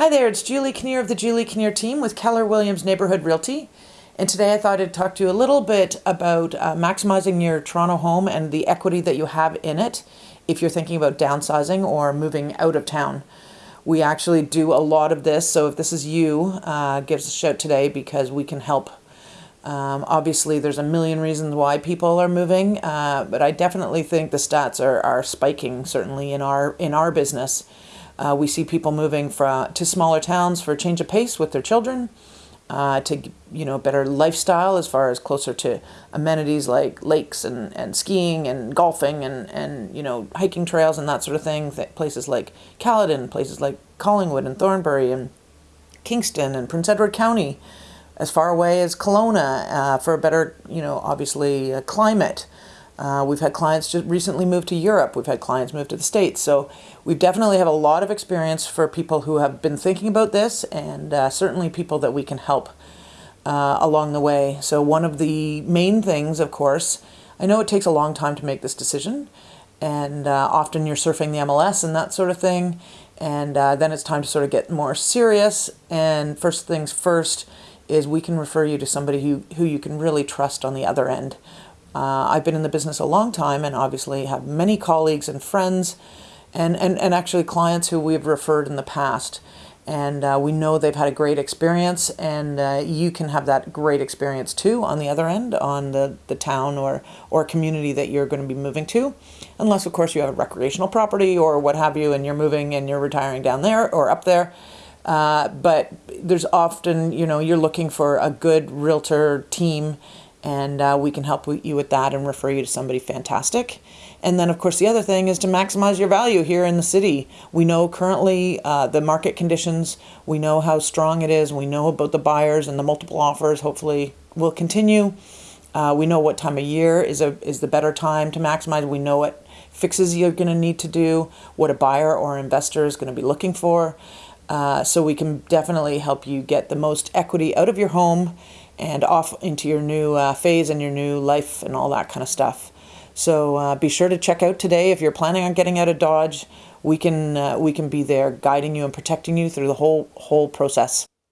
Hi there, it's Julie Kinnear of the Julie Kinnear team with Keller Williams Neighborhood Realty. And today I thought I'd talk to you a little bit about uh, maximizing your Toronto home and the equity that you have in it if you're thinking about downsizing or moving out of town. We actually do a lot of this, so if this is you, uh, give us a shout today because we can help. Um, obviously, there's a million reasons why people are moving, uh, but I definitely think the stats are, are spiking, certainly in our in our business. Uh, we see people moving from to smaller towns for a change of pace with their children, uh, to you know better lifestyle as far as closer to amenities like lakes and, and skiing and golfing and, and you know hiking trails and that sort of thing. Places like Caledon, places like Collingwood and Thornbury and Kingston and Prince Edward County, as far away as Kelowna uh, for a better you know obviously uh, climate. Uh, we've had clients just recently move to Europe. We've had clients move to the States. So we definitely have a lot of experience for people who have been thinking about this and uh, certainly people that we can help uh, along the way. So one of the main things, of course, I know it takes a long time to make this decision and uh, often you're surfing the MLS and that sort of thing. And uh, then it's time to sort of get more serious. And first things first is we can refer you to somebody who, who you can really trust on the other end uh, I've been in the business a long time and obviously have many colleagues and friends and, and, and actually clients who we've referred in the past. And uh, we know they've had a great experience and uh, you can have that great experience too on the other end on the, the town or, or community that you're going to be moving to. Unless of course you have a recreational property or what have you and you're moving and you're retiring down there or up there. Uh, but there's often, you know, you're looking for a good realtor team and uh, we can help you with that and refer you to somebody fantastic. And then, of course, the other thing is to maximize your value here in the city. We know currently uh, the market conditions, we know how strong it is, we know about the buyers and the multiple offers hopefully will continue. Uh, we know what time of year is, a, is the better time to maximize. We know what fixes you're going to need to do, what a buyer or investor is going to be looking for. Uh, so we can definitely help you get the most equity out of your home and off into your new uh, phase and your new life and all that kind of stuff. So uh, be sure to check out today if you're planning on getting out of Dodge. We can uh, we can be there guiding you and protecting you through the whole whole process.